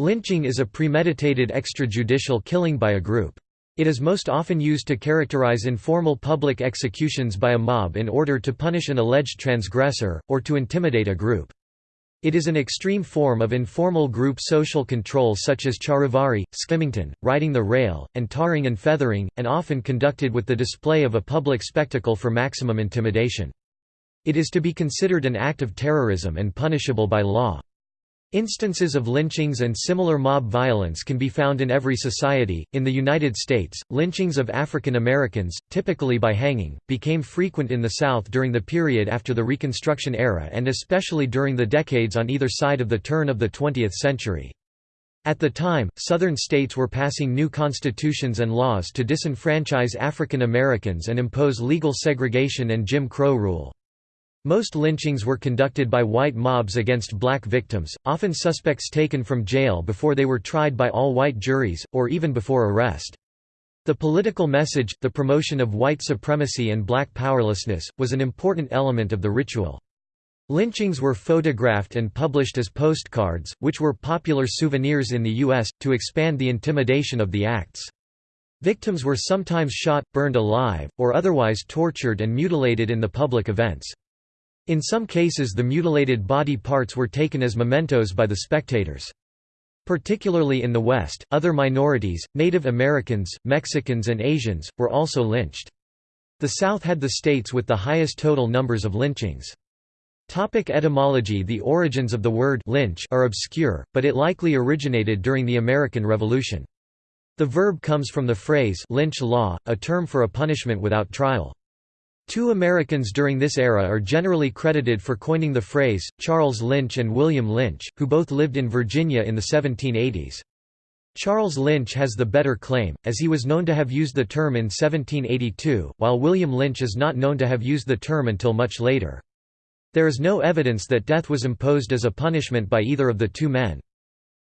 Lynching is a premeditated extrajudicial killing by a group. It is most often used to characterize informal public executions by a mob in order to punish an alleged transgressor, or to intimidate a group. It is an extreme form of informal group social control such as charivari, skimmington, riding the rail, and tarring and feathering, and often conducted with the display of a public spectacle for maximum intimidation. It is to be considered an act of terrorism and punishable by law. Instances of lynchings and similar mob violence can be found in every society. In the United States, lynchings of African Americans, typically by hanging, became frequent in the South during the period after the Reconstruction era and especially during the decades on either side of the turn of the 20th century. At the time, Southern states were passing new constitutions and laws to disenfranchise African Americans and impose legal segregation and Jim Crow rule. Most lynchings were conducted by white mobs against black victims, often suspects taken from jail before they were tried by all-white juries, or even before arrest. The political message, the promotion of white supremacy and black powerlessness, was an important element of the ritual. Lynchings were photographed and published as postcards, which were popular souvenirs in the U.S., to expand the intimidation of the acts. Victims were sometimes shot, burned alive, or otherwise tortured and mutilated in the public events. In some cases the mutilated body parts were taken as mementos by the spectators. Particularly in the West, other minorities, Native Americans, Mexicans and Asians, were also lynched. The South had the states with the highest total numbers of lynchings. Topic etymology The origins of the word lynch are obscure, but it likely originated during the American Revolution. The verb comes from the phrase lynch law, a term for a punishment without trial. Two Americans during this era are generally credited for coining the phrase, Charles Lynch and William Lynch, who both lived in Virginia in the 1780s. Charles Lynch has the better claim, as he was known to have used the term in 1782, while William Lynch is not known to have used the term until much later. There is no evidence that death was imposed as a punishment by either of the two men.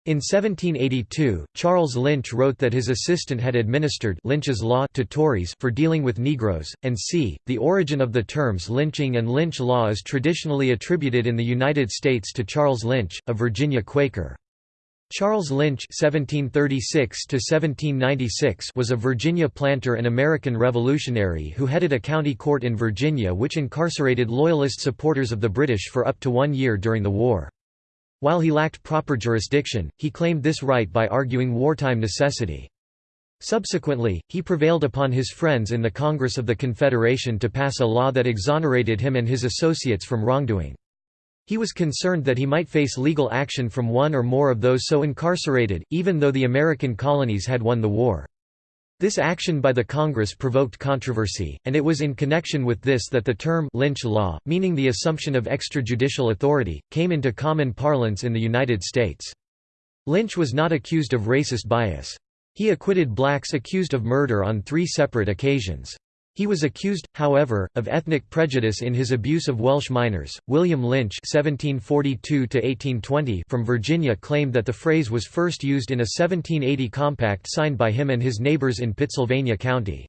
In 1782, Charles Lynch wrote that his assistant had administered Lynch's law to Tories for dealing with Negroes, and c. The origin of the terms lynching and Lynch law is traditionally attributed in the United States to Charles Lynch, a Virginia Quaker. Charles Lynch (1736–1796) was a Virginia planter and American revolutionary who headed a county court in Virginia which incarcerated Loyalist supporters of the British for up to one year during the war. While he lacked proper jurisdiction, he claimed this right by arguing wartime necessity. Subsequently, he prevailed upon his friends in the Congress of the Confederation to pass a law that exonerated him and his associates from wrongdoing. He was concerned that he might face legal action from one or more of those so incarcerated, even though the American colonies had won the war. This action by the Congress provoked controversy, and it was in connection with this that the term Lynch law, meaning the assumption of extrajudicial authority, came into common parlance in the United States. Lynch was not accused of racist bias. He acquitted blacks accused of murder on three separate occasions. He was accused, however, of ethnic prejudice in his abuse of Welsh miners. William Lynch (1742–1820) from Virginia claimed that the phrase was first used in a 1780 compact signed by him and his neighbors in Pittsylvania County.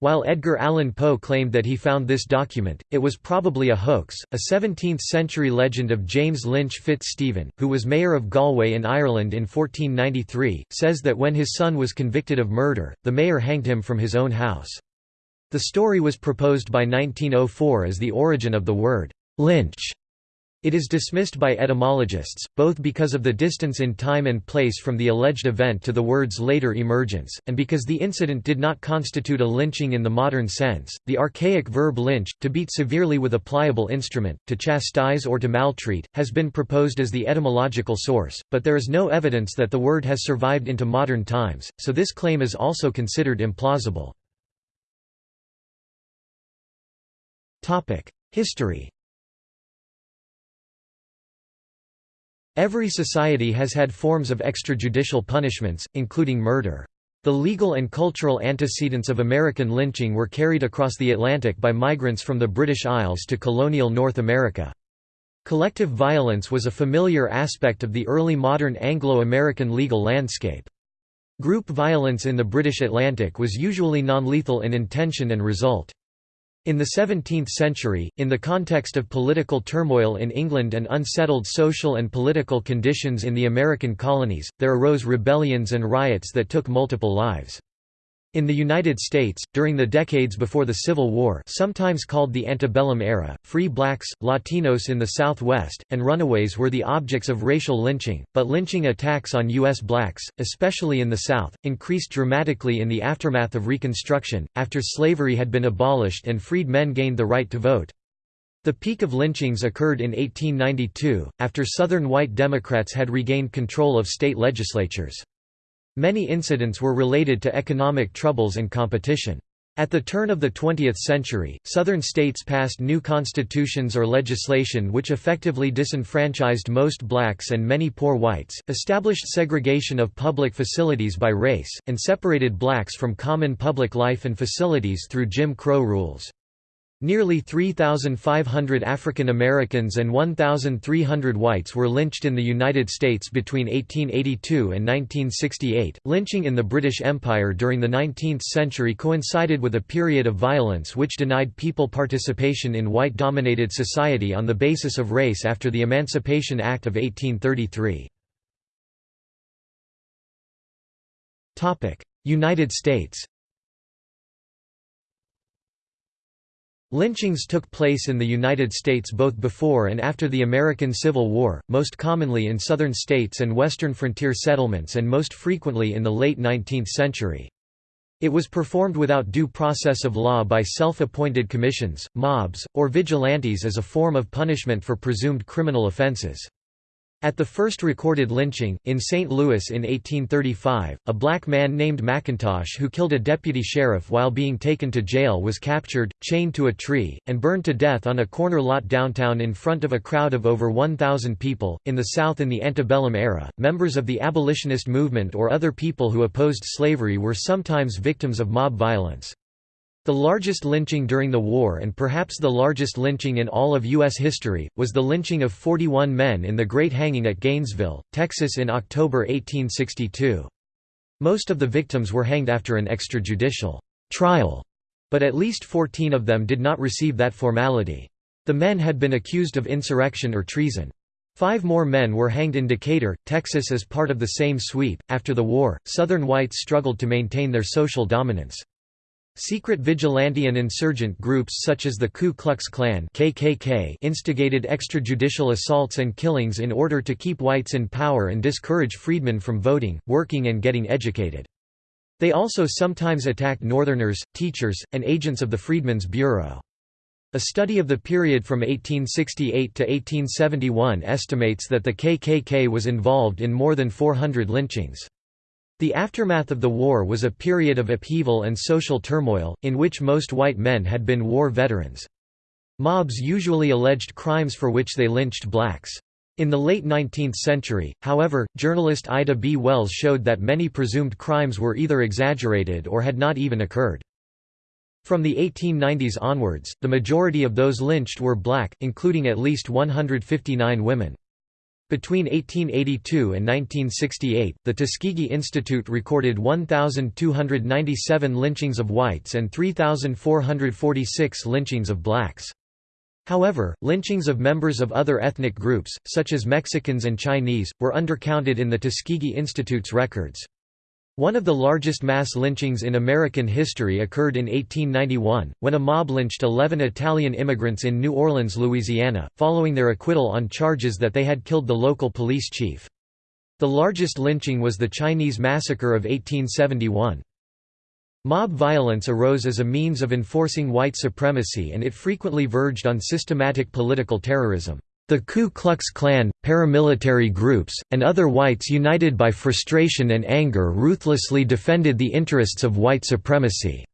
While Edgar Allan Poe claimed that he found this document, it was probably a hoax. A 17th century legend of James Lynch Fitz-Stephen, who was mayor of Galway in Ireland in 1493, says that when his son was convicted of murder, the mayor hanged him from his own house. The story was proposed by 1904 as the origin of the word «lynch». It is dismissed by etymologists, both because of the distance in time and place from the alleged event to the word's later emergence, and because the incident did not constitute a lynching in the modern sense. The archaic verb lynch, to beat severely with a pliable instrument, to chastise or to maltreat, has been proposed as the etymological source, but there is no evidence that the word has survived into modern times, so this claim is also considered implausible. History Every society has had forms of extrajudicial punishments, including murder. The legal and cultural antecedents of American lynching were carried across the Atlantic by migrants from the British Isles to colonial North America. Collective violence was a familiar aspect of the early modern Anglo-American legal landscape. Group violence in the British Atlantic was usually non-lethal in intention and result. In the 17th century, in the context of political turmoil in England and unsettled social and political conditions in the American colonies, there arose rebellions and riots that took multiple lives. In the United States, during the decades before the Civil War sometimes called the antebellum era, free blacks, Latinos in the Southwest, and runaways were the objects of racial lynching, but lynching attacks on U.S. blacks, especially in the South, increased dramatically in the aftermath of Reconstruction, after slavery had been abolished and freed men gained the right to vote. The peak of lynchings occurred in 1892, after Southern white Democrats had regained control of state legislatures. Many incidents were related to economic troubles and competition. At the turn of the 20th century, Southern states passed new constitutions or legislation which effectively disenfranchised most blacks and many poor whites, established segregation of public facilities by race, and separated blacks from common public life and facilities through Jim Crow rules. Nearly 3,500 African Americans and 1,300 whites were lynched in the United States between 1882 and 1968. Lynching in the British Empire during the 19th century coincided with a period of violence which denied people participation in white dominated society on the basis of race after the Emancipation Act of 1833. United States Lynchings took place in the United States both before and after the American Civil War, most commonly in southern states and western frontier settlements and most frequently in the late 19th century. It was performed without due process of law by self-appointed commissions, mobs, or vigilantes as a form of punishment for presumed criminal offenses. At the first recorded lynching, in St. Louis in 1835, a black man named McIntosh who killed a deputy sheriff while being taken to jail was captured, chained to a tree, and burned to death on a corner lot downtown in front of a crowd of over 1,000 people. In the South in the antebellum era, members of the abolitionist movement or other people who opposed slavery were sometimes victims of mob violence. The largest lynching during the war and perhaps the largest lynching in all of U.S. history, was the lynching of 41 men in the Great Hanging at Gainesville, Texas in October 1862. Most of the victims were hanged after an extrajudicial trial, but at least 14 of them did not receive that formality. The men had been accused of insurrection or treason. Five more men were hanged in Decatur, Texas as part of the same sweep. After the war, Southern whites struggled to maintain their social dominance. Secret vigilante and insurgent groups such as the Ku Klux Klan KKK instigated extrajudicial assaults and killings in order to keep whites in power and discourage freedmen from voting, working and getting educated. They also sometimes attacked Northerners, teachers, and agents of the Freedmen's Bureau. A study of the period from 1868 to 1871 estimates that the KKK was involved in more than 400 lynchings. The aftermath of the war was a period of upheaval and social turmoil, in which most white men had been war veterans. Mobs usually alleged crimes for which they lynched blacks. In the late 19th century, however, journalist Ida B. Wells showed that many presumed crimes were either exaggerated or had not even occurred. From the 1890s onwards, the majority of those lynched were black, including at least 159 women. Between 1882 and 1968, the Tuskegee Institute recorded 1,297 lynchings of whites and 3,446 lynchings of blacks. However, lynchings of members of other ethnic groups, such as Mexicans and Chinese, were undercounted in the Tuskegee Institute's records. One of the largest mass lynchings in American history occurred in 1891, when a mob lynched 11 Italian immigrants in New Orleans, Louisiana, following their acquittal on charges that they had killed the local police chief. The largest lynching was the Chinese Massacre of 1871. Mob violence arose as a means of enforcing white supremacy and it frequently verged on systematic political terrorism. The Ku Klux Klan, paramilitary groups, and other whites united by frustration and anger ruthlessly defended the interests of white supremacy.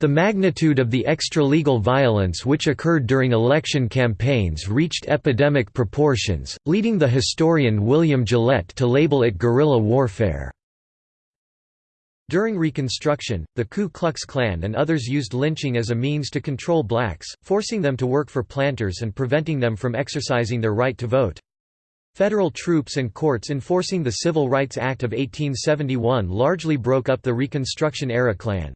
The magnitude of the extra-legal violence which occurred during election campaigns reached epidemic proportions, leading the historian William Gillette to label it guerrilla warfare. During Reconstruction, the Ku Klux Klan and others used lynching as a means to control blacks, forcing them to work for planters and preventing them from exercising their right to vote. Federal troops and courts enforcing the Civil Rights Act of 1871 largely broke up the Reconstruction-era Klan.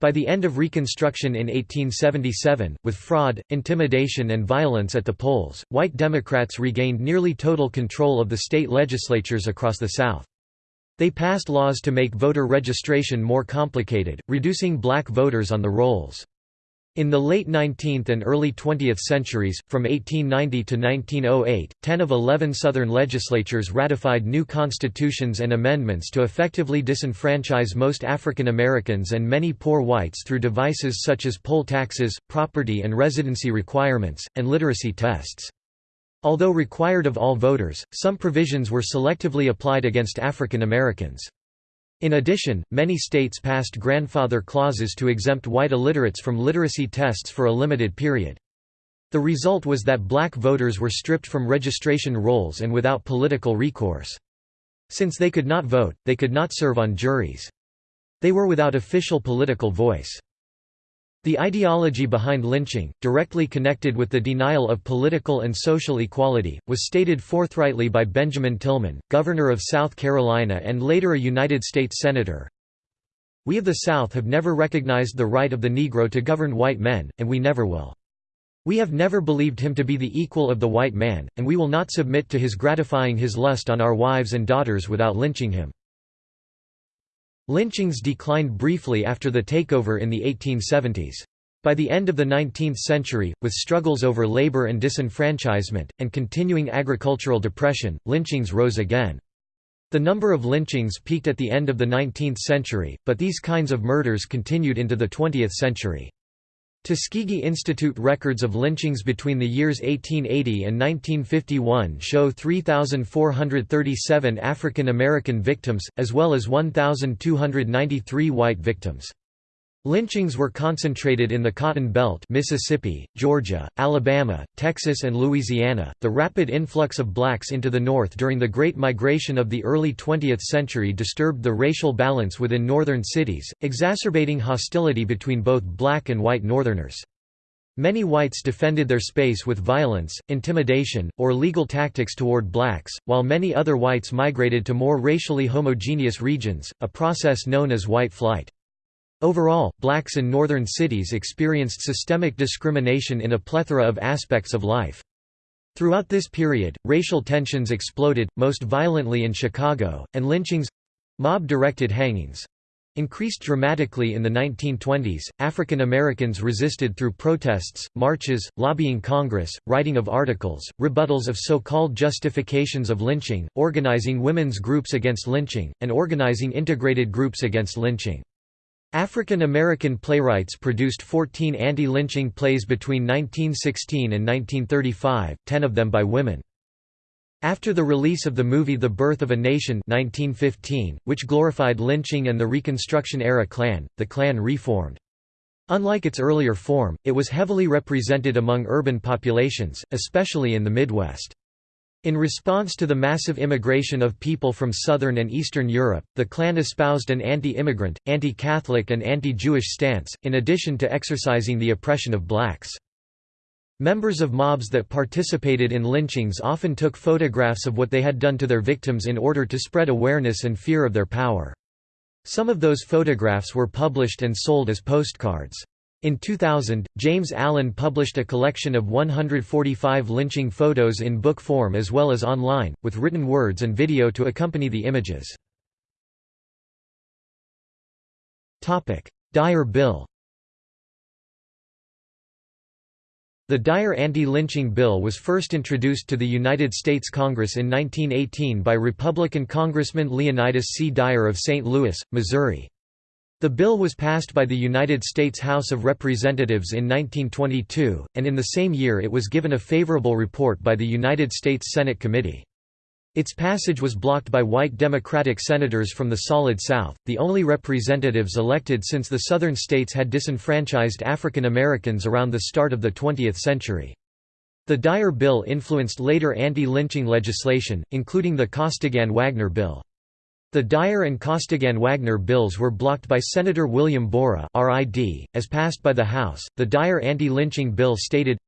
By the end of Reconstruction in 1877, with fraud, intimidation and violence at the polls, white Democrats regained nearly total control of the state legislatures across the South. They passed laws to make voter registration more complicated, reducing black voters on the rolls. In the late 19th and early 20th centuries, from 1890 to 1908, 10 of 11 Southern legislatures ratified new constitutions and amendments to effectively disenfranchise most African Americans and many poor whites through devices such as poll taxes, property and residency requirements, and literacy tests. Although required of all voters, some provisions were selectively applied against African Americans. In addition, many states passed grandfather clauses to exempt white illiterates from literacy tests for a limited period. The result was that black voters were stripped from registration rolls and without political recourse. Since they could not vote, they could not serve on juries. They were without official political voice. The ideology behind lynching, directly connected with the denial of political and social equality, was stated forthrightly by Benjamin Tillman, governor of South Carolina and later a United States Senator. We of the South have never recognized the right of the Negro to govern white men, and we never will. We have never believed him to be the equal of the white man, and we will not submit to his gratifying his lust on our wives and daughters without lynching him. Lynchings declined briefly after the takeover in the 1870s. By the end of the 19th century, with struggles over labor and disenfranchisement, and continuing agricultural depression, lynchings rose again. The number of lynchings peaked at the end of the 19th century, but these kinds of murders continued into the 20th century. Tuskegee Institute records of lynchings between the years 1880 and 1951 show 3,437 African American victims, as well as 1,293 white victims. Lynchings were concentrated in the Cotton Belt, Mississippi, Georgia, Alabama, Texas and Louisiana. The rapid influx of blacks into the North during the Great Migration of the early 20th century disturbed the racial balance within northern cities, exacerbating hostility between both black and white Northerners. Many whites defended their space with violence, intimidation, or legal tactics toward blacks, while many other whites migrated to more racially homogeneous regions, a process known as white flight. Overall, blacks in northern cities experienced systemic discrimination in a plethora of aspects of life. Throughout this period, racial tensions exploded, most violently in Chicago, and lynchings—mob-directed hangings—increased dramatically in the 1920s. African Americans resisted through protests, marches, lobbying Congress, writing of articles, rebuttals of so-called justifications of lynching, organizing women's groups against lynching, and organizing integrated groups against lynching. African American playwrights produced 14 anti-lynching plays between 1916 and 1935, ten of them by women. After the release of the movie The Birth of a Nation 1915, which glorified lynching and the Reconstruction-era Klan, the Klan reformed. Unlike its earlier form, it was heavily represented among urban populations, especially in the Midwest. In response to the massive immigration of people from southern and eastern Europe, the Klan espoused an anti-immigrant, anti-Catholic and anti-Jewish stance, in addition to exercising the oppression of blacks. Members of mobs that participated in lynchings often took photographs of what they had done to their victims in order to spread awareness and fear of their power. Some of those photographs were published and sold as postcards. In 2000, James Allen published a collection of 145 lynching photos in book form as well as online, with written words and video to accompany the images. Dyer Bill The Dyer anti-lynching bill was first introduced to the United States Congress in 1918 by Republican Congressman Leonidas C. Dyer of St. Louis, Missouri. The bill was passed by the United States House of Representatives in 1922, and in the same year it was given a favorable report by the United States Senate Committee. Its passage was blocked by white Democratic senators from the Solid South, the only representatives elected since the Southern states had disenfranchised African Americans around the start of the 20th century. The Dyer Bill influenced later anti-lynching legislation, including the Costigan-Wagner Bill. The Dyer and Costigan-Wagner bills were blocked by Senator William Borah (RID), as passed by the House. The Dyer anti-lynching bill stated,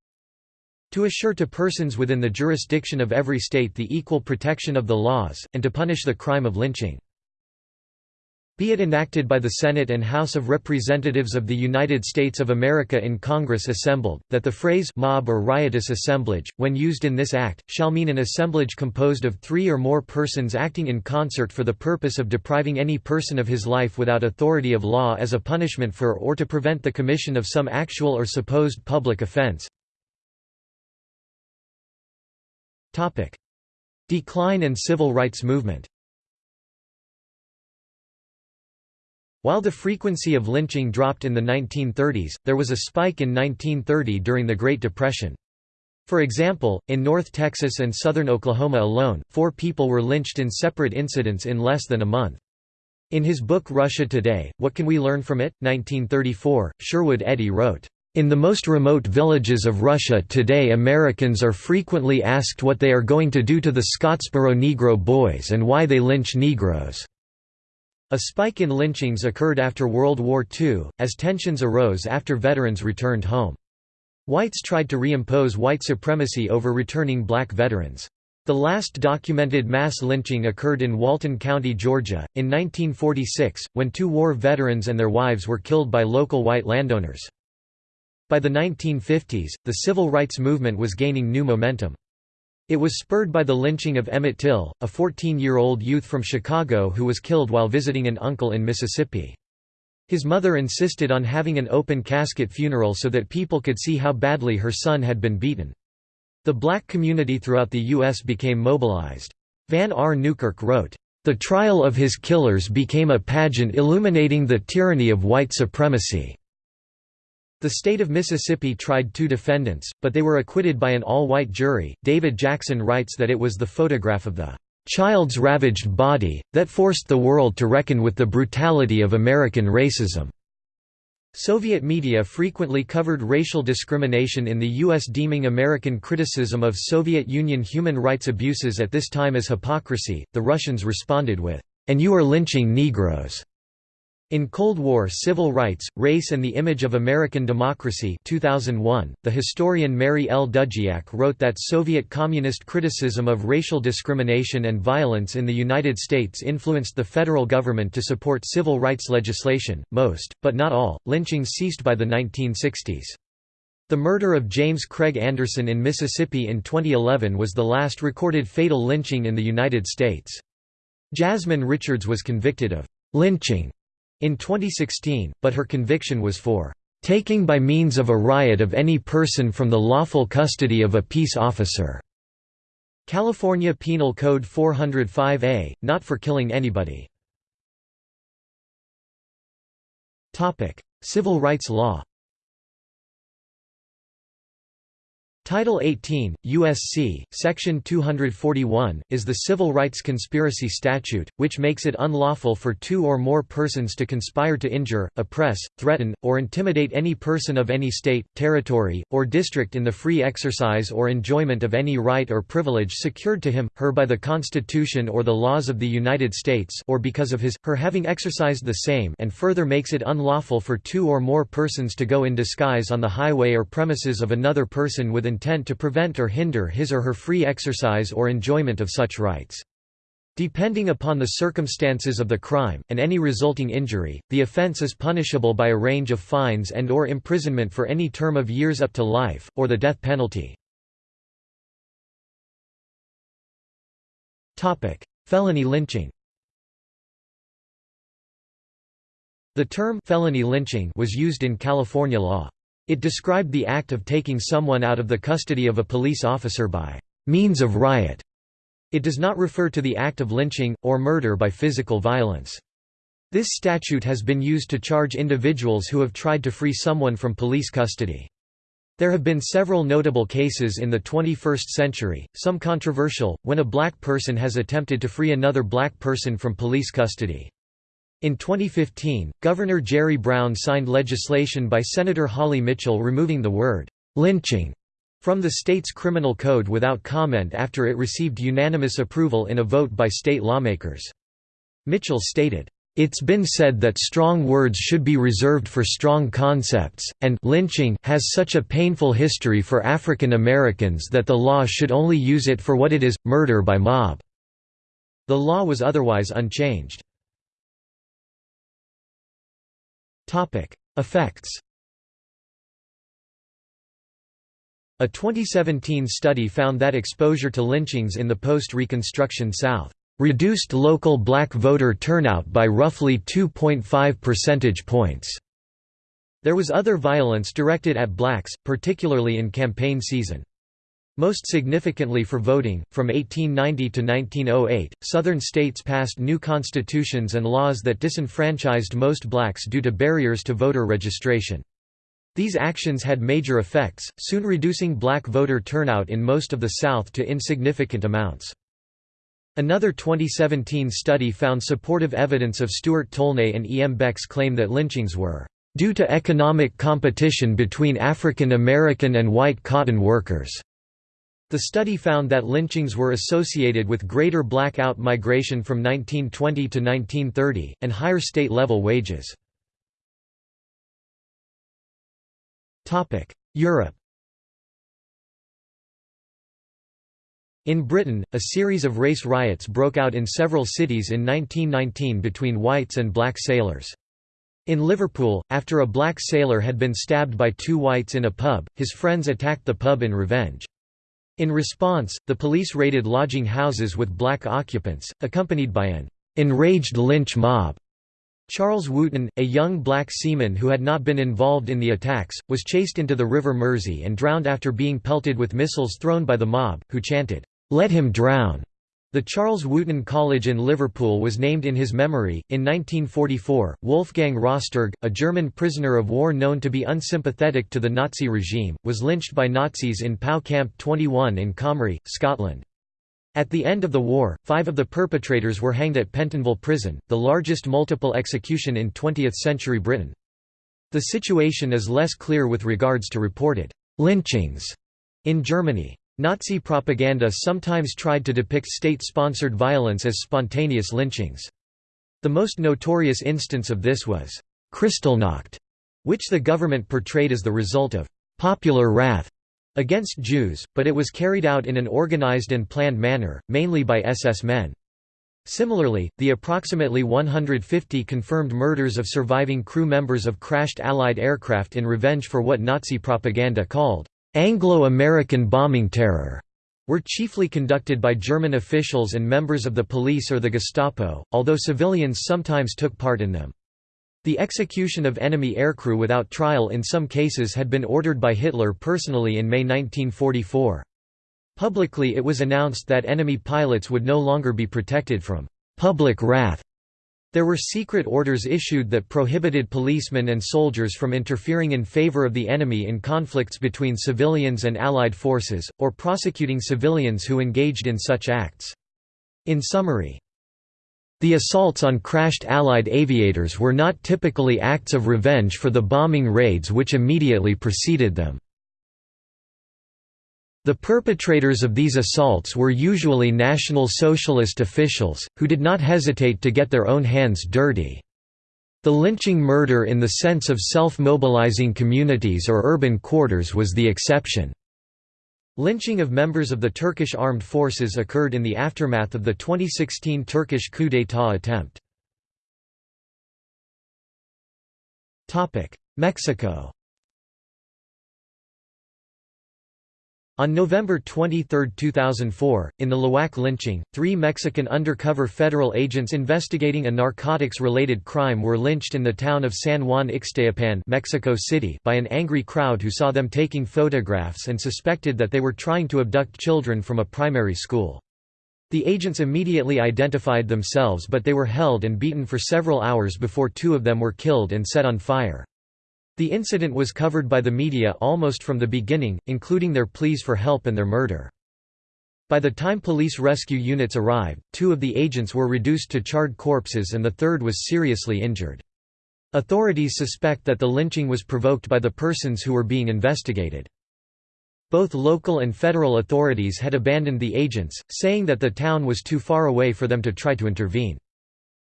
to assure to persons within the jurisdiction of every state the equal protection of the laws, and to punish the crime of lynching. Be it enacted by the Senate and House of Representatives of the United States of America in Congress assembled, that the phrase mob or riotous assemblage, when used in this act, shall mean an assemblage composed of three or more persons acting in concert for the purpose of depriving any person of his life without authority of law as a punishment for or to prevent the commission of some actual or supposed public offense. Decline and civil rights movement While the frequency of lynching dropped in the 1930s, there was a spike in 1930 during the Great Depression. For example, in North Texas and southern Oklahoma alone, four people were lynched in separate incidents in less than a month. In his book Russia Today, What Can We Learn From It? 1934, Sherwood Eddy wrote, in the most remote villages of Russia today Americans are frequently asked what they are going to do to the Scottsboro Negro boys and why they lynch Negroes. A spike in lynchings occurred after World War II, as tensions arose after veterans returned home. Whites tried to reimpose white supremacy over returning black veterans. The last documented mass lynching occurred in Walton County, Georgia, in 1946, when two war veterans and their wives were killed by local white landowners. By the 1950s, the civil rights movement was gaining new momentum. It was spurred by the lynching of Emmett Till, a 14-year-old youth from Chicago who was killed while visiting an uncle in Mississippi. His mother insisted on having an open casket funeral so that people could see how badly her son had been beaten. The black community throughout the U.S. became mobilized. Van R. Newkirk wrote, "...the trial of his killers became a pageant illuminating the tyranny of white supremacy." The state of Mississippi tried two defendants, but they were acquitted by an all-white jury. David Jackson writes that it was the photograph of the child's ravaged body that forced the world to reckon with the brutality of American racism. Soviet media frequently covered racial discrimination in the U.S. deeming American criticism of Soviet Union human rights abuses at this time as hypocrisy. The Russians responded with, And you are lynching Negroes. In Cold War Civil Rights, Race and the Image of American Democracy 2001, the historian Mary L. Dudziak wrote that Soviet communist criticism of racial discrimination and violence in the United States influenced the federal government to support civil rights legislation. Most, but not all, lynchings ceased by the 1960s. The murder of James Craig Anderson in Mississippi in 2011 was the last recorded fatal lynching in the United States. Jasmine Richards was convicted of lynching in 2016, but her conviction was for taking by means of a riot of any person from the lawful custody of a peace officer. California Penal Code 405A, not for killing anybody. Civil rights law Title 18, U.S.C., Section 241, is the Civil Rights Conspiracy Statute, which makes it unlawful for two or more persons to conspire to injure, oppress, threaten, or intimidate any person of any state, territory, or district in the free exercise or enjoyment of any right or privilege secured to him, her by the Constitution or the laws of the United States or because of his, her having exercised the same and further makes it unlawful for two or more persons to go in disguise on the highway or premises of another person with intent to prevent or hinder his or her free exercise or enjoyment of such rights. Depending upon the circumstances of the crime, and any resulting injury, the offense is punishable by a range of fines and or imprisonment for any term of years up to life, or the death penalty. Felony lynching The term felony lynching was used in California law. It described the act of taking someone out of the custody of a police officer by means of riot. It does not refer to the act of lynching, or murder by physical violence. This statute has been used to charge individuals who have tried to free someone from police custody. There have been several notable cases in the 21st century, some controversial, when a black person has attempted to free another black person from police custody. In 2015, Governor Jerry Brown signed legislation by Senator Holly Mitchell removing the word lynching from the state's criminal code without comment after it received unanimous approval in a vote by state lawmakers. Mitchell stated, it's been said that strong words should be reserved for strong concepts, and lynching has such a painful history for African Americans that the law should only use it for what it is, murder by mob." The law was otherwise unchanged. Effects A 2017 study found that exposure to lynchings in the post-Reconstruction South reduced local black voter turnout by roughly 2.5 percentage points. There was other violence directed at blacks, particularly in campaign season. Most significantly for voting, from 1890 to 1908, Southern states passed new constitutions and laws that disenfranchised most blacks due to barriers to voter registration. These actions had major effects, soon reducing black voter turnout in most of the South to insignificant amounts. Another 2017 study found supportive evidence of Stuart Tolnay and E. M. Beck's claim that lynchings were due to economic competition between African American and white cotton workers. The study found that lynchings were associated with greater black out-migration from 1920 to 1930, and higher state-level wages. Europe In Britain, a series of race riots broke out in several cities in 1919 between whites and black sailors. In Liverpool, after a black sailor had been stabbed by two whites in a pub, his friends attacked the pub in revenge. In response, the police raided lodging houses with black occupants, accompanied by an enraged lynch mob. Charles Wootton, a young black seaman who had not been involved in the attacks, was chased into the River Mersey and drowned after being pelted with missiles thrown by the mob, who chanted, "'Let him drown!' The Charles Wootton College in Liverpool was named in his memory. In 1944, Wolfgang Rosterg, a German prisoner of war known to be unsympathetic to the Nazi regime, was lynched by Nazis in Pau Camp 21 in Comrie, Scotland. At the end of the war, five of the perpetrators were hanged at Pentonville Prison, the largest multiple execution in 20th-century Britain. The situation is less clear with regards to reported «lynchings» in Germany. Nazi propaganda sometimes tried to depict state-sponsored violence as spontaneous lynchings. The most notorious instance of this was Kristallnacht, which the government portrayed as the result of «popular wrath» against Jews, but it was carried out in an organized and planned manner, mainly by SS men. Similarly, the approximately 150 confirmed murders of surviving crew members of crashed Allied aircraft in revenge for what Nazi propaganda called Anglo-American bombing terror were chiefly conducted by German officials and members of the police or the Gestapo, although civilians sometimes took part in them. The execution of enemy aircrew without trial in some cases had been ordered by Hitler personally in May 1944. Publicly it was announced that enemy pilots would no longer be protected from «public wrath». There were secret orders issued that prohibited policemen and soldiers from interfering in favor of the enemy in conflicts between civilians and Allied forces, or prosecuting civilians who engaged in such acts. In summary, the assaults on crashed Allied aviators were not typically acts of revenge for the bombing raids which immediately preceded them. The perpetrators of these assaults were usually National Socialist officials, who did not hesitate to get their own hands dirty. The lynching murder in the sense of self-mobilizing communities or urban quarters was the exception. Lynching of members of the Turkish armed forces occurred in the aftermath of the 2016 Turkish coup d'état attempt. Mexico On November 23, 2004, in the Tláhuac lynching, three Mexican undercover federal agents investigating a narcotics-related crime were lynched in the town of San Juan Ixtayopan Mexico City by an angry crowd who saw them taking photographs and suspected that they were trying to abduct children from a primary school. The agents immediately identified themselves but they were held and beaten for several hours before two of them were killed and set on fire. The incident was covered by the media almost from the beginning, including their pleas for help and their murder. By the time police rescue units arrived, two of the agents were reduced to charred corpses and the third was seriously injured. Authorities suspect that the lynching was provoked by the persons who were being investigated. Both local and federal authorities had abandoned the agents, saying that the town was too far away for them to try to intervene.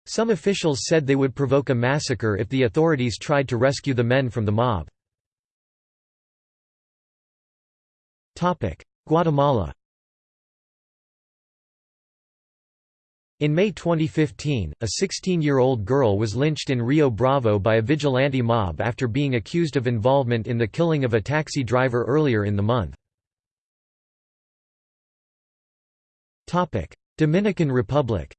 Some officials said they would provoke a massacre if the authorities tried to rescue the men from the mob. Guatemala In May 2015, a 16-year-old girl was lynched in Rio Bravo by a vigilante mob after being accused of involvement in the killing of a taxi driver earlier in the month. Dominican Republic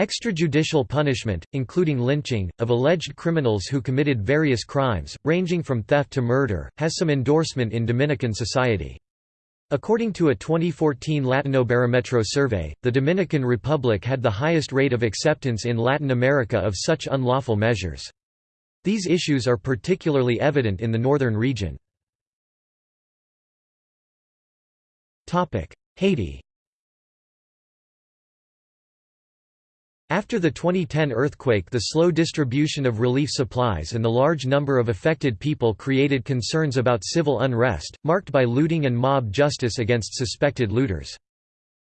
Extrajudicial punishment, including lynching, of alleged criminals who committed various crimes, ranging from theft to murder, has some endorsement in Dominican society. According to a 2014 Latinobarometro survey, the Dominican Republic had the highest rate of acceptance in Latin America of such unlawful measures. These issues are particularly evident in the northern region. Haiti After the 2010 earthquake the slow distribution of relief supplies and the large number of affected people created concerns about civil unrest, marked by looting and mob justice against suspected looters.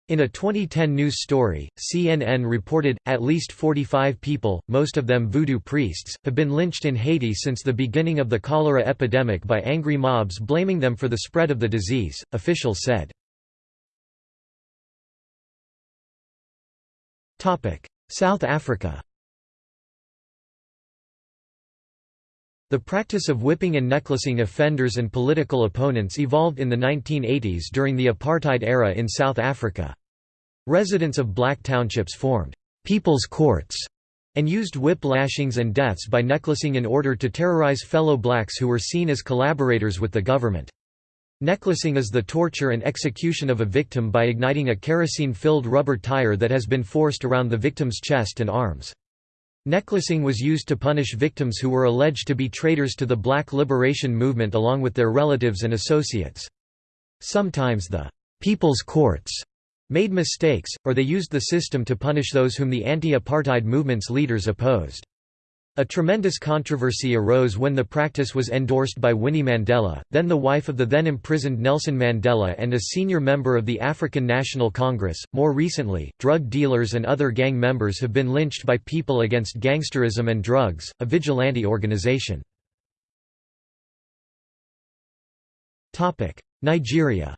In a 2010 news story, CNN reported, at least 45 people, most of them voodoo priests, have been lynched in Haiti since the beginning of the cholera epidemic by angry mobs blaming them for the spread of the disease, officials said. South Africa The practice of whipping and necklacing offenders and political opponents evolved in the 1980s during the apartheid era in South Africa. Residents of black townships formed «people's courts» and used whip lashings and deaths by necklacing in order to terrorize fellow blacks who were seen as collaborators with the government. Necklacing is the torture and execution of a victim by igniting a kerosene-filled rubber tire that has been forced around the victim's chest and arms. Necklacing was used to punish victims who were alleged to be traitors to the Black Liberation Movement along with their relatives and associates. Sometimes the «people's courts» made mistakes, or they used the system to punish those whom the anti-apartheid movement's leaders opposed. A tremendous controversy arose when the practice was endorsed by Winnie Mandela, then the wife of the then imprisoned Nelson Mandela and a senior member of the African National Congress. More recently, drug dealers and other gang members have been lynched by People Against Gangsterism and Drugs, a vigilante organization. Nigeria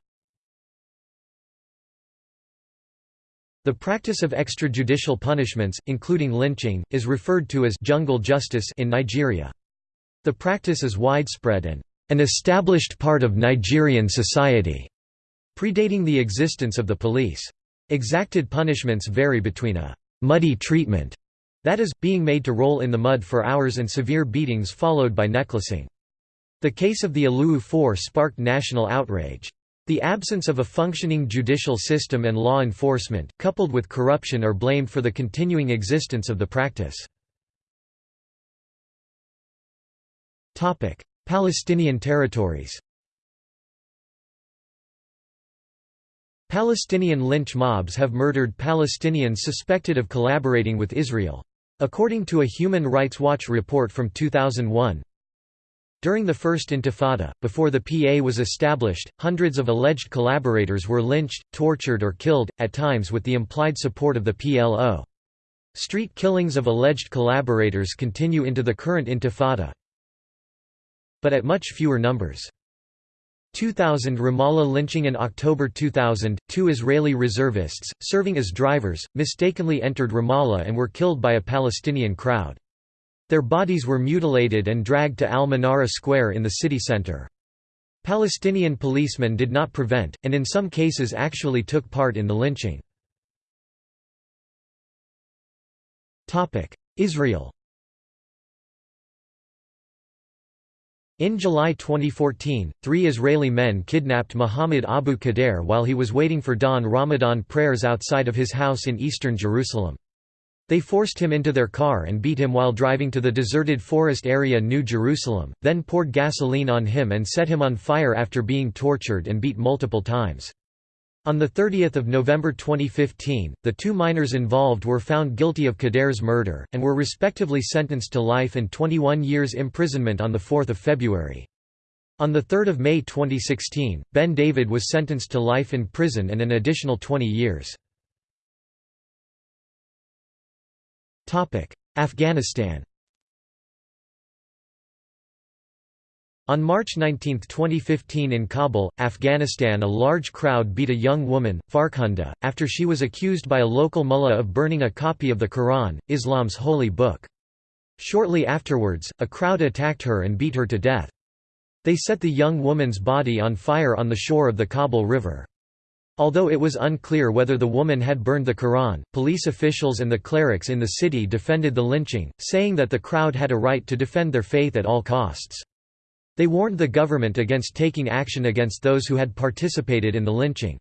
The practice of extrajudicial punishments, including lynching, is referred to as jungle justice in Nigeria. The practice is widespread and an established part of Nigerian society, predating the existence of the police. Exacted punishments vary between a muddy treatment, that is, being made to roll in the mud for hours and severe beatings followed by necklacing. The case of the Aluu Four sparked national outrage. The absence of a functioning judicial system and law enforcement, coupled with corruption are blamed for the continuing existence of the practice. Palestinian territories Palestinian lynch mobs have murdered Palestinians suspected of collaborating with Israel. According to a Human Rights Watch report from 2001, during the First Intifada, before the PA was established, hundreds of alleged collaborators were lynched, tortured or killed, at times with the implied support of the PLO. Street killings of alleged collaborators continue into the current Intifada, but at much fewer numbers. 2000 Ramallah lynching in October 2000, two Israeli reservists, serving as drivers, mistakenly entered Ramallah and were killed by a Palestinian crowd. Their bodies were mutilated and dragged to Al-Manara Square in the city center. Palestinian policemen did not prevent, and in some cases actually took part in the lynching. Israel In July 2014, three Israeli men kidnapped Muhammad Abu Khdeir while he was waiting for dawn Ramadan prayers outside of his house in eastern Jerusalem. They forced him into their car and beat him while driving to the deserted forest area New Jerusalem, then poured gasoline on him and set him on fire after being tortured and beat multiple times. On 30 November 2015, the two minors involved were found guilty of Khdeir's murder, and were respectively sentenced to life and 21 years imprisonment on 4 February. On 3 May 2016, Ben David was sentenced to life in prison and an additional 20 years. Afghanistan On March 19, 2015 in Kabul, Afghanistan a large crowd beat a young woman, Farkhunda, after she was accused by a local mullah of burning a copy of the Quran, Islam's holy book. Shortly afterwards, a crowd attacked her and beat her to death. They set the young woman's body on fire on the shore of the Kabul River. Although it was unclear whether the woman had burned the Quran, police officials and the clerics in the city defended the lynching, saying that the crowd had a right to defend their faith at all costs. They warned the government against taking action against those who had participated in the lynching.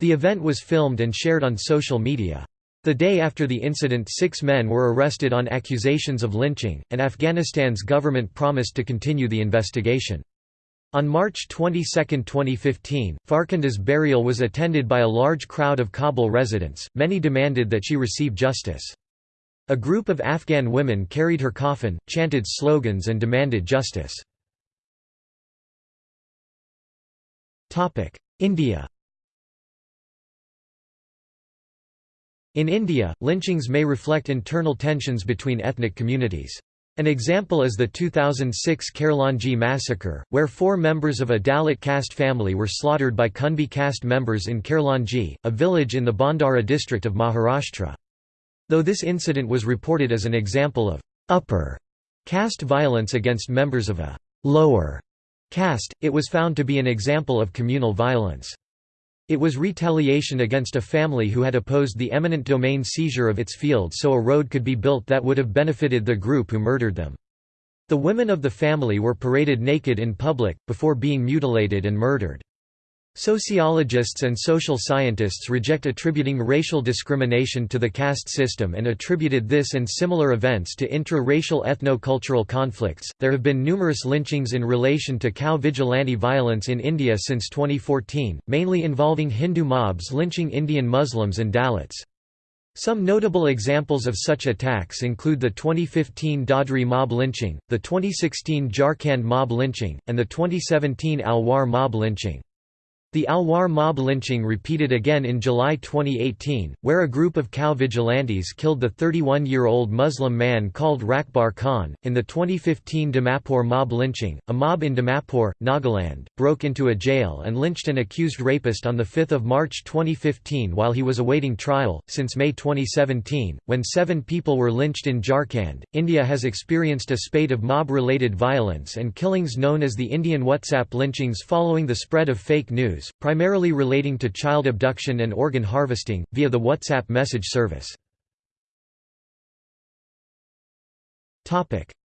The event was filmed and shared on social media. The day after the incident six men were arrested on accusations of lynching, and Afghanistan's government promised to continue the investigation. On March 22, 2015, Farkhunda's burial was attended by a large crowd of Kabul residents, many demanded that she receive justice. A group of Afghan women carried her coffin, chanted slogans and demanded justice. India In India, lynchings may reflect internal tensions between ethnic communities. An example is the 2006 Khairlanji massacre, where four members of a Dalit caste family were slaughtered by Kunbi caste members in Khairlanji, a village in the Bhandara district of Maharashtra. Though this incident was reported as an example of upper caste violence against members of a lower caste, it was found to be an example of communal violence. It was retaliation against a family who had opposed the eminent domain seizure of its field so a road could be built that would have benefited the group who murdered them. The women of the family were paraded naked in public, before being mutilated and murdered. Sociologists and social scientists reject attributing racial discrimination to the caste system and attributed this and similar events to intra-racial ethno-cultural conflicts. There have been numerous lynchings in relation to cow vigilante violence in India since 2014, mainly involving Hindu mobs lynching Indian Muslims and Dalits. Some notable examples of such attacks include the 2015 Dadri mob lynching, the 2016 Jharkhand mob lynching, and the 2017 Alwar mob lynching. The Alwar mob lynching repeated again in July 2018, where a group of cow vigilantes killed the 31-year-old Muslim man called Rakbar Khan. In the 2015 Dimapur mob lynching, a mob in Dimapur, Nagaland, broke into a jail and lynched an accused rapist on 5 March 2015 while he was awaiting trial. Since May 2017, when seven people were lynched in Jharkhand, India has experienced a spate of mob-related violence and killings known as the Indian WhatsApp lynchings following the spread of fake news primarily relating to child abduction and organ harvesting, via the WhatsApp message service.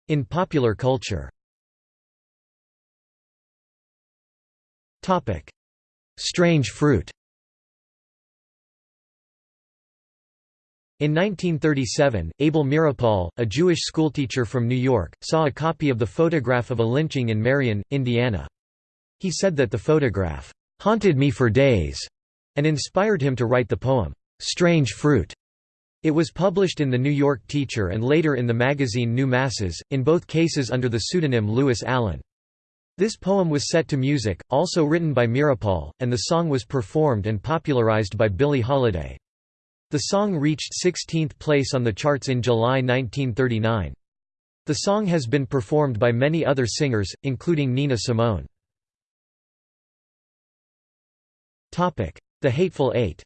In popular culture Strange fruit In 1937, Abel Meeropol, a Jewish schoolteacher from New York, saw a copy of the photograph of a lynching in Marion, Indiana. He said that the photograph haunted me for days, and inspired him to write the poem, Strange Fruit. It was published in the New York Teacher and later in the magazine New Masses, in both cases under the pseudonym Lewis Allan. This poem was set to music, also written by Meeropol, and the song was performed and popularized by Billie Holiday. The song reached 16th place on the charts in July 1939. The song has been performed by many other singers, including Nina Simone. The Hateful Eight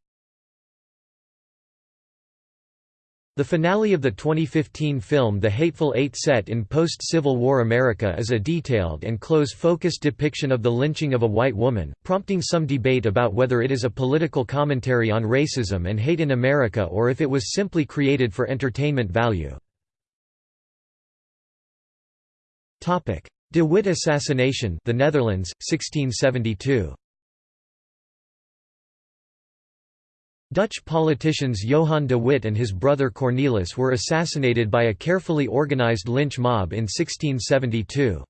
The finale of the 2015 film The Hateful Eight set in post-Civil War America is a detailed and close-focused depiction of the lynching of a white woman, prompting some debate about whether it is a political commentary on racism and hate in America or if it was simply created for entertainment value. De Witt assassination the Netherlands, 1672. Dutch politicians Johan de Witt and his brother Cornelis were assassinated by a carefully organized lynch mob in 1672.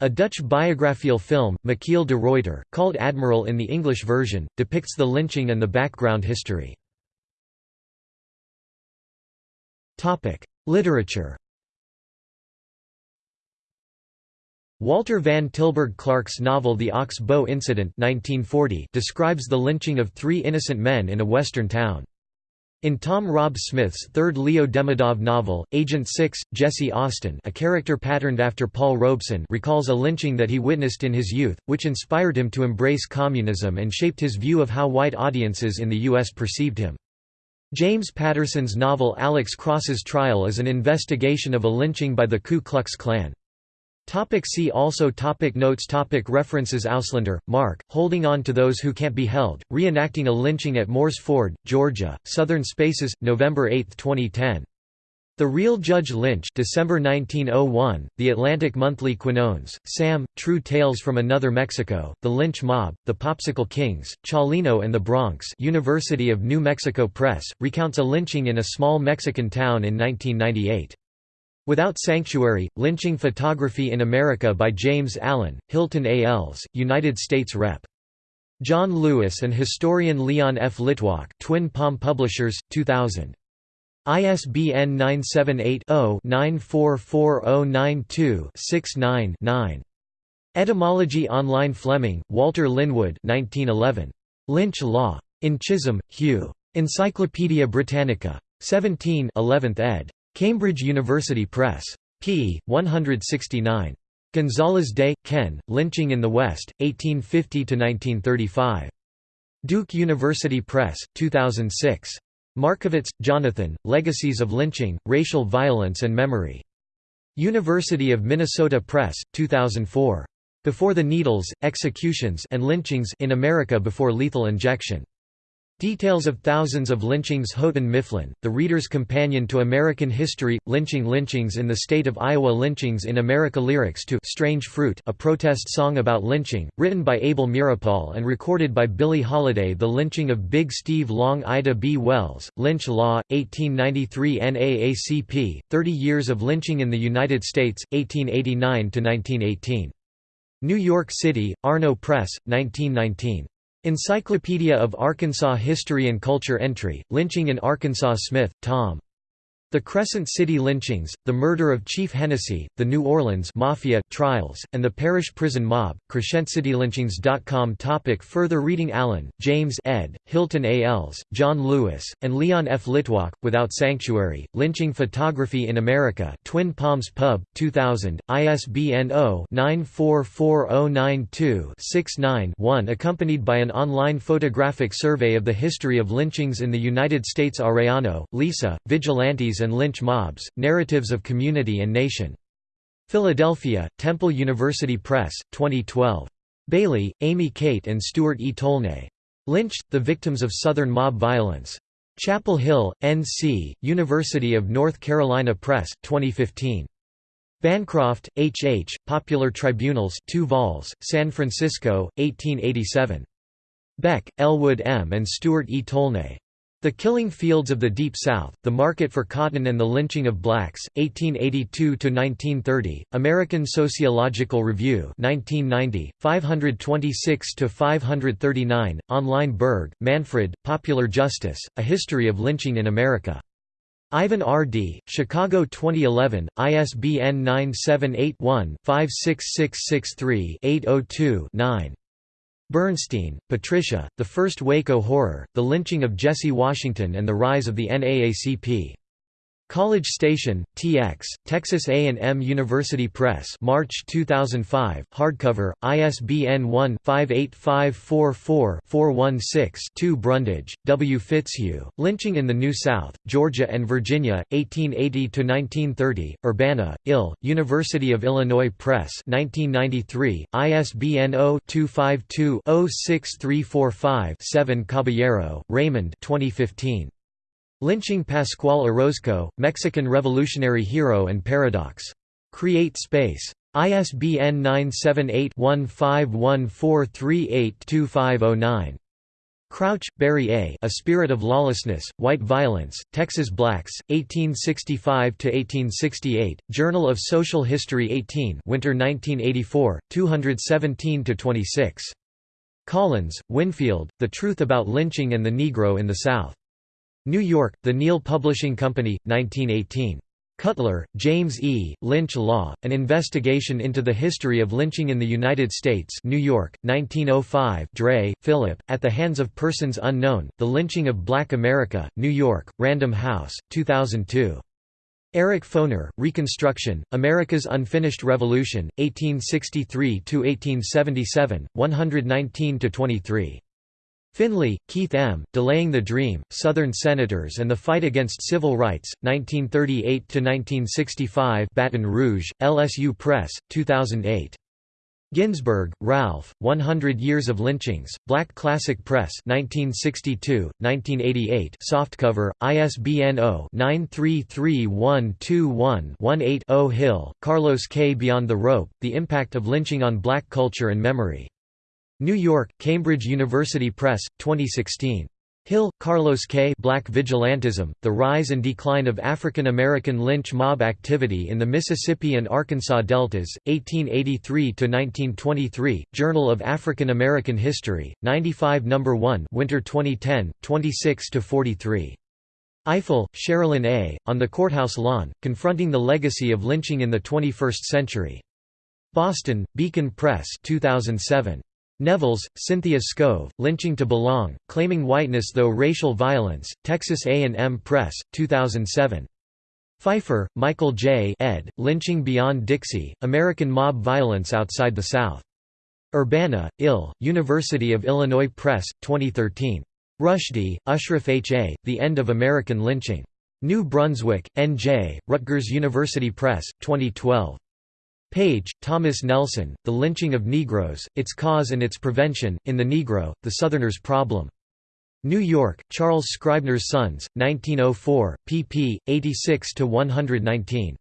A Dutch biographical film, Michiel de Ruyter, called Admiral in the English version, depicts the lynching and the background history. Literature Walter van Tilburg Clark's novel The Ox Bow Incident 1940 describes the lynching of three innocent men in a western town. In Tom Rob Smith's third Leo Demidov novel, Agent 6, Jesse Austin a character patterned after Paul Robeson recalls a lynching that he witnessed in his youth, which inspired him to embrace communism and shaped his view of how white audiences in the U.S. perceived him. James Patterson's novel Alex Cross's Trial is an investigation of a lynching by the Ku Klux Klan. Topic see also topic Notes topic References Auslander, Mark, Holding On to Those Who Can't Be Held, Reenacting a Lynching at Moores Ford, Georgia, Southern Spaces, November 8, 2010. The Real Judge Lynch December 1901, The Atlantic Monthly Quinones, Sam, True Tales from Another Mexico, The Lynch Mob, The Popsicle Kings, Chalino and the Bronx University of New Mexico Press, recounts a lynching in a small Mexican town in 1998. Without Sanctuary, Lynching Photography in America by James Allen, Hilton A. United States Rep. John Lewis and historian Leon F. Litwack Twin Palm Publishers, 2000. ISBN 978-0-944092-69-9. Etymology Online Fleming, Walter Linwood 1911. Lynch Law. In Chisholm, Hugh. Encyclopædia Britannica. 17 11th ed. Cambridge University Press. p. 169. Gonzales Day, Ken, Lynching in the West, 1850–1935. Duke University Press, 2006. Markovitz, Jonathan, Legacies of Lynching, Racial Violence and Memory. University of Minnesota Press, 2004. Before the Needles, Executions and Lynchings in America Before Lethal Injection. Details of thousands of lynchings Houghton Mifflin, The Reader's Companion to American History, Lynching Lynchings in the State of Iowa Lynchings in America Lyrics to Strange Fruit a protest song about lynching, written by Abel Meeropol and recorded by Billie Holiday The Lynching of Big Steve Long Ida B. Wells, Lynch Law, 1893 NAACP, 30 Years of Lynching in the United States, 1889–1918. New York City, Arno Press, 1919. Encyclopedia of Arkansas History and Culture Entry, Lynching in Arkansas Smith, Tom. The Crescent City lynchings, the murder of Chief Hennessy, the New Orleans Mafia trials, and the Parish Prison Mob, CrescentCityLynchings.com Topic Further reading Allen, James ed., Hilton A. Els, John Lewis, and Leon F. Litwack, Without Sanctuary, Lynching Photography in America Twin Palms Pub, 2000, ISBN 0-944092-69-1 accompanied by an online photographic survey of the history of lynchings in the United States Arellano, Lisa, Vigilantes and Lynch Mobs, Narratives of Community and Nation. Philadelphia, Temple University Press, 2012. Bailey, Amy Kate and Stuart E. Tolnay. Lynched, The Victims of Southern Mob Violence. Chapel Hill, N.C., University of North Carolina Press, 2015. Bancroft, H. H., Popular Tribunals 2 vols, San Francisco, 1887. Beck, Elwood M. and Stuart E. Tolnay. The Killing Fields of the Deep South, The Market for Cotton and the Lynching of Blacks, 1882–1930, American Sociological Review 1990, 526–539, online Berg, Manfred, Popular Justice, A History of Lynching in America. Ivan R. Dee, Chicago 2011, ISBN 978 Bernstein, Patricia, The First Waco Horror, The Lynching of Jesse Washington and the Rise of the NAACP. College Station, TX, Texas A&M University Press March 2005, hardcover, ISBN 1-58544-416-2 Brundage, W. Fitzhugh, Lynching in the New South, Georgia and Virginia, 1880–1930, Urbana, Ill, University of Illinois Press 1993, ISBN 0-252-06345-7 Caballero, Raymond 2015. Lynching Pascual Orozco, Mexican revolutionary hero and paradox. Create Space. ISBN 978-1514382509. Crouch, Barry A. A Spirit of Lawlessness, White Violence, Texas Blacks, 1865–1868, Journal of Social History 18 Winter 1984, 217–26. Collins, Winfield, The Truth About Lynching and the Negro in the South. New York, The Neal Publishing Company, 1918. Cutler, James E., Lynch Law, An Investigation into the History of Lynching in the United States New York, 1905 Dray, Philip, At the Hands of Persons Unknown, The Lynching of Black America, New York, Random House, 2002. Eric Foner, Reconstruction, America's Unfinished Revolution, 1863–1877, 119–23. Finley, Keith M., Delaying the Dream, Southern Senators and the Fight Against Civil Rights, 1938–1965 Baton Rouge, LSU Press, 2008. Ginzburg, Ralph, 100 Years of Lynchings, Black Classic Press 1962, 1988 softcover, ISBN 0-933121-18-0 Hill, Carlos K. Beyond the Rope, The Impact of Lynching on Black Culture and Memory. New York, Cambridge University Press, 2016. Hill, Carlos K. Black Vigilantism, The Rise and Decline of African American Lynch Mob Activity in the Mississippi and Arkansas Deltas, 1883–1923, Journal of African American History, 95 No. 1 Winter 2010, 26–43. Ifill, Sherrilyn A., On the Courthouse Lawn, Confronting the Legacy of Lynching in the 21st Century. Boston, Beacon Press 2007. Nevels, Cynthia Skove, Lynching to Belong, Claiming Whiteness Though Racial Violence, Texas A&M Press, 2007. Pfeiffer, Michael J. ed., Lynching Beyond Dixie, American Mob Violence Outside the South. Urbana, Ill., University of Illinois Press, 2013. Rushdy, Ashraf H. A., The End of American Lynching. New Brunswick, N.J., Rutgers University Press, 2012. Page, Thomas Nelson, The Lynching of Negroes, Its Cause and Its Prevention, in the Negro, The Southerner's Problem. New York, Charles Scribner's Sons, 1904, pp. 86–119.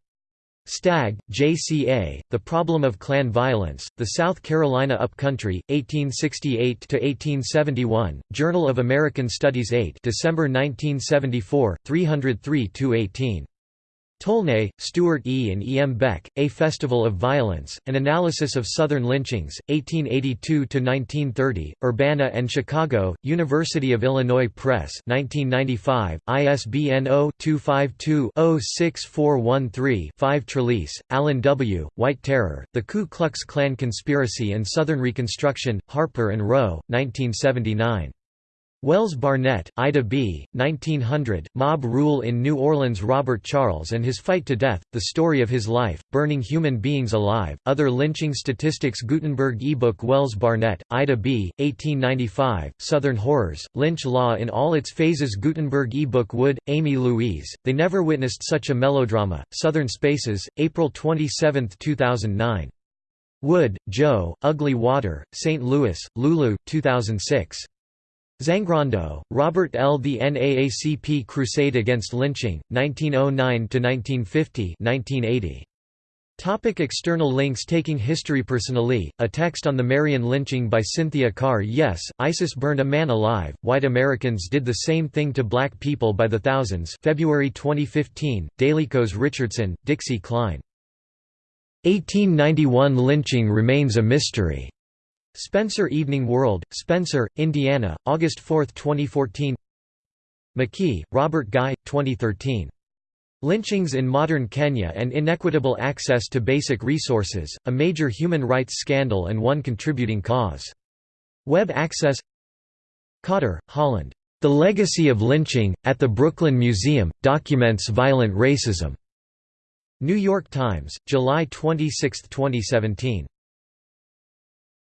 Stagg, J.C.A., The Problem of Klan Violence, The South Carolina Upcountry, 1868–1871, Journal of American Studies 8 December 1974, 303–18. Tolnay, Stuart E. and E. M. Beck, A Festival of Violence, An Analysis of Southern Lynchings, 1882–1930, Urbana and Chicago, University of Illinois Press 1995, ISBN 0-252-06413-5 Trelease, Alan W., White Terror, The Ku Klux Klan Conspiracy and Southern Reconstruction, Harper and Row, 1979. Wells Barnett, Ida B., 1900, Mob Rule in New Orleans Robert Charles and His Fight to Death, The Story of His Life, Burning Human Beings Alive, Other Lynching Statistics Gutenberg ebook Wells Barnett, Ida B., 1895, Southern Horrors, Lynch Law in All Its Phases Gutenberg ebook Wood, Amy Louise, They Never Witnessed Such a Melodrama, Southern Spaces, April 27, 2009. Wood, Joe, Ugly Water, St. Louis, Lulu, 2006. Zangrando, Robert L. The NAACP Crusade Against Lynching, 1909–1950 Topic external links Taking History Personally, a text on the Marion lynching by Cynthia Carr Yes, ISIS burned a man alive, white Americans did the same thing to black people by the thousands February 2015, Daily Kos Richardson, Dixie Klein. 1891 lynching remains a mystery. Spencer Evening World, Spencer, Indiana, August 4, 2014 McKee, Robert Guy, 2013. Lynchings in Modern Kenya and Inequitable Access to Basic Resources, a Major Human Rights Scandal and One Contributing Cause. Web Access Cotter, Holland. The Legacy of Lynching, at the Brooklyn Museum, documents violent racism. New York Times, July 26, 2017.